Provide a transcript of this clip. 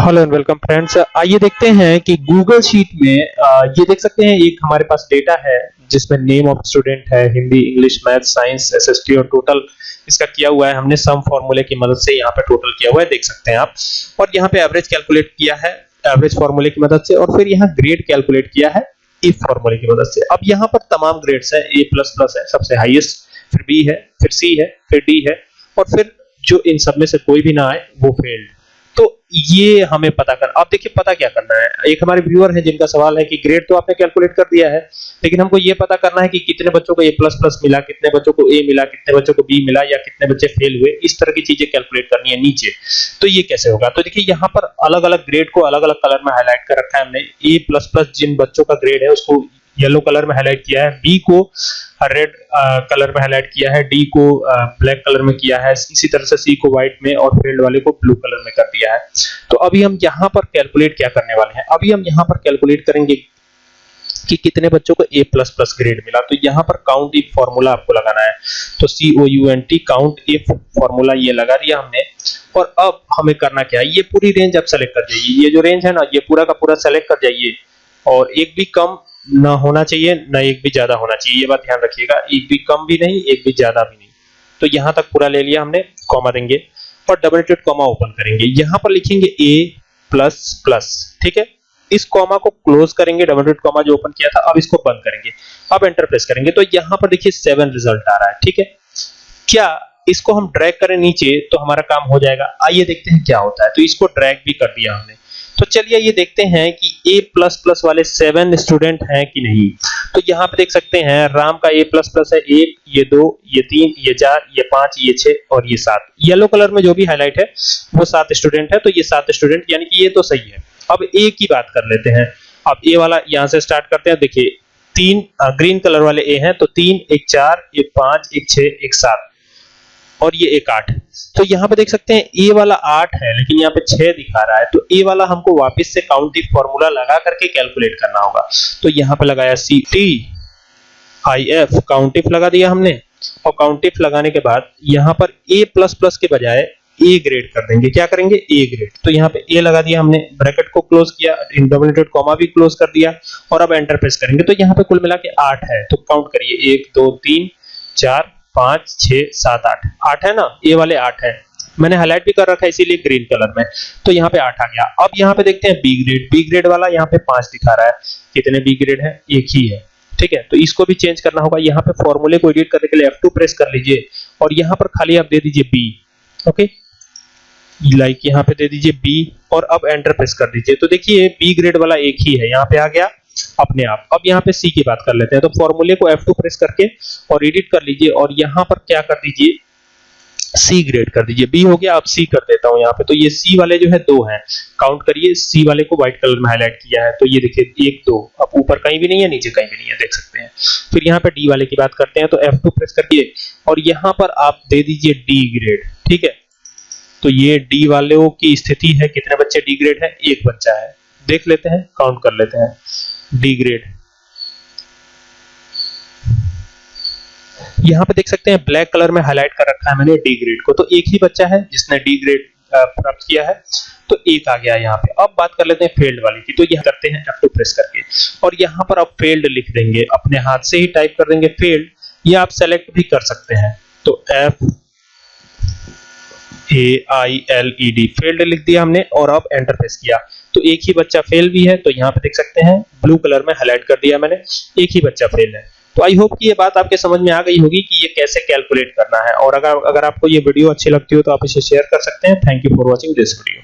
Hello and welcome friends आइए देखते हैं कि गूगल शीट में ये देख सकते हैं, एक हमारे पास डेटा है, जिसमें नेम ऑफ़ स्टूडेंट है, Hindi English math science SST और टोटल इसका किया हुआ है। हमने सम फॉर्मूले की मदद से यहाँ पे टोटल किया हुआ है, देख सकते हैं आप। और यहाँ पे एवरेज कैलकुलेट किया है एवरेज फॉर्मूले की मदद से, और फिर यहाँ ग्रेड कैलकुलेट किया है इफ़ फॉर्मूले की मदद से। अब यहाँ पर तमाम ग्रेड्स है ए प्लस प्लस है, सबसे हाईएस्ट फिर बी है, फिर सी है, फिर डी है, और फिर जो इन सब में से कोई भी ना आए, वो फेल्ड तो ये हमें पता कर अब देखिए पता क्या करना है। एक हमारे व्यूअर है जिनका सवाल है कि ग्रेड तो आपने कैलकुलेट कर दिया है, लेकिन हमको ये पता करना है कि कितने बच्चों को ए प्लस प्लस मिला, कितने बच्चों को ए मिला, कितने बच्चों को बी मिला, या कितने बच्चे फेल हुए, इस तरह की चीज़ें कैलकुलेट करनी है नीचे। तो ये कैसे होगा? तो देखिए यहाँ पर अलग अलग ग्रेड को अलग अलग कलर में हाईलाइट कर रखा है हमने। ए प्लस प्लस जिन बच्चों का ग्रेड है, उसको येलो कलर में हाईलाइट किया है बी को रेड कलर में हाईलाइट किया है डी को ब्लैक कलर में किया है, इसी तरह से सी को व्हाइट में और फ़ील्ड वाले को ब्लू कलर में कर दिया है। तो अभी हम यहाँ पर कैलकुलेट क्या करने वाले हैं? अभी हम यहाँ पर कैलकुलेट करेंगे कि कितने बच्चों को ए प्लस प्लस ग्रेड मिला। तो यहाँ पर काउंट इफ़ फॉर्मूला आपको लगाना है। तो C O U N T count if formula ये लगा दिया हमने। और अब हमें करना क्या है? ये पूरी रेंज आप सेलेक्ट कर जाइए। ये जो रेंज है ना, ये पूरा का पूरा सेलेक्ट कर जाइए। और एक भी कम ना होना चाहिए, ना एक भी ज़्यादा होना चाहिए। ये बात ध्यान रखिएगा, एक भी कम भी नहीं, एक भी ज़्यादा भी नहीं। तो यहाँ तक पूरा ले लिया हमने कॉमा देंगे और डबल टेट कॉमा ओपन करेंगे। यहाँ पर लिखेंगे ए प्लस प्लस ठीक है? इस कॉमा को क्लोज करेंगे डबल टेट कॉमा जो ओपन किया था, अब इसको बंद करेंगे। अब एंटर प्रेस करेंगे। तो यहाँ पर देखिए सेवन रिज़ल्ट आ रहा है, ठीक है? क्या इसको हम ड्रैग करें नीचे तो हमारा काम हो जाएगा। आइए देखते हैं क्या होता है। तो इसको ड्रैग भी कर दिया हमने। तो चलिए ये देखते हैं कि ए प्लस प्लस वाले सेवन स्टूडेंट हैं कि नहीं। तो यहाँ पे देख सकते हैं, राम का ए प्लस प्लस है, एक, ये दो, ये तीन, ये चार, ये पाँच, ये छह और ये सात। येलो कलर में जो भी हाईलाइट है, वो सात स्टूडेंट है तो ये सात स्टूडेंट यानी कि ये तो सही है। अब ए की बात कर लेते हैं। अब ए वाला यहाँ से स्टार्ट करते हैं, देखिए, तीन ग्रीन कलर वाले ए हैं तो तीन, एक चार, एक पाँच, एक छह एक सात। और ये एक आठ तो यहाँ पे देख सकते हैं, ए वाला आठ है, लेकिन यहाँ पे छह दिखा रहा है। तो ए वाला हमको वापस से काउंटिंग फॉर्मूला लगा करके कैलकुलेट करना होगा। तो यहाँ पे लगाया सी टी आई एफ़ काउंटिफ लगा दिया हमने। और काउंटिफ लगाने के बाद यहाँ पर ए प्लस प्लस के बजाय ए ग्रेड कर देंगे। क्या करेंगे? ए ग्रेड तो यहाँ पे ए लगा दिया हमने ब्रैकेट को क्लोज किया इंडोमिनेटेड कॉमा भी क्लोज कर दिया, और अब एंटर प्रेस करेंगे। तो यहाँ पे कुल मिला के आठ है। तो काउंट करिए, एक, दो, तीन, चार पाँच छ सात, आठ। आठ है ना? ये वाले आठ है। मैंने हाईलाइट भी कर रखा है, इसीलिए ग्रीन कलर में। तो यहाँ पे आठ आ गया। अब यहाँ पे देखते हैं बी ग्रेड बी ग्रेड वाला यहाँ पे पाँच दिखा रहा है। कितने बी ग्रेड है? एक ही है। ठीक है? तो इसको भी चेंज करना होगा। यहाँ पे फॉर्मूले को एडिट करने के लिए F2 प्रेस कर लीजिए। और यहाँ पर खाली आप दे दीजिए बी ओके लाइक यहाँ पे दे दीजिए बी और अब एंटर प्रेस कर दीजिए। तो देखिए बी ग्रेड वाला एक ही है। यहाँ पे आ गया। अपने आप। अब यहाँ पे सी की बात कर लेते हैं। तो फॉर्मूले को F2 प्रेस करके और एडिट कर लीजिए और यहाँ पर क्या कर दीजिए? सी ग्रेड कर दीजिए। बी हो गया, अब सी कर देता हूँ यहाँ पे। तो ये सी वाले जो है दो हैं। काउंट करिए। सी वाले को व्हाइट कलर में हाईलाइट किया है। तो ये देखिए, एक, दो। अब ऊपर कहीं भी नहीं है, नीचे कहीं भी नहीं है, देख सकते हैं। फिर यहाँ पे डी वाले की बात करते हैं। तो F2 प्रेस करिए और यहाँ पर आप दे दीजिए डी ग्रेड ठीक है? तो ये डी वालों की स्थिति है। कितने बच्चे डी ग्रेड है? एक बच्चा है। देख लेते हैं काउंट कर लेते हैं। डी ग्रेड यहाँ पे देख सकते हैं ब्लैक कलर में हाईलाइट कर रखा है मैंने डी ग्रेड को। तो एक ही बच्चा है जिसने डी ग्रेड प्राप्त किया है तो एक आ गया यहाँ पे। अब बात कर लेते हैं फेल्ड वाली की। तो यह करते हैं F2 प्रेस करके। और यहाँ पर आप फेल्ड लिख देंगे। अपने हाथ से ही टाइप कर देंगे फेल्ड ये आप सेलेक्ट भी कर सकते हैं। तो F A I L E D failed लिख दिया हमने और अब एंटर प्रेस किया। तो एक ही बच्चा फेल भी है तो यहाँ पे देख सकते हैं ब्लू कलर में हाईलाइट कर दिया मैंने, एक ही बच्चा फेल है। तो आई होप कि ये बात आपके समझ में आ गई होगी कि ये कैसे कैलकुलेट करना है। और अगर अगर आपको ये वीडियो अच्छी लगती हो तो आप इसे शेयर कर सकते हैं। Thank you for watching this video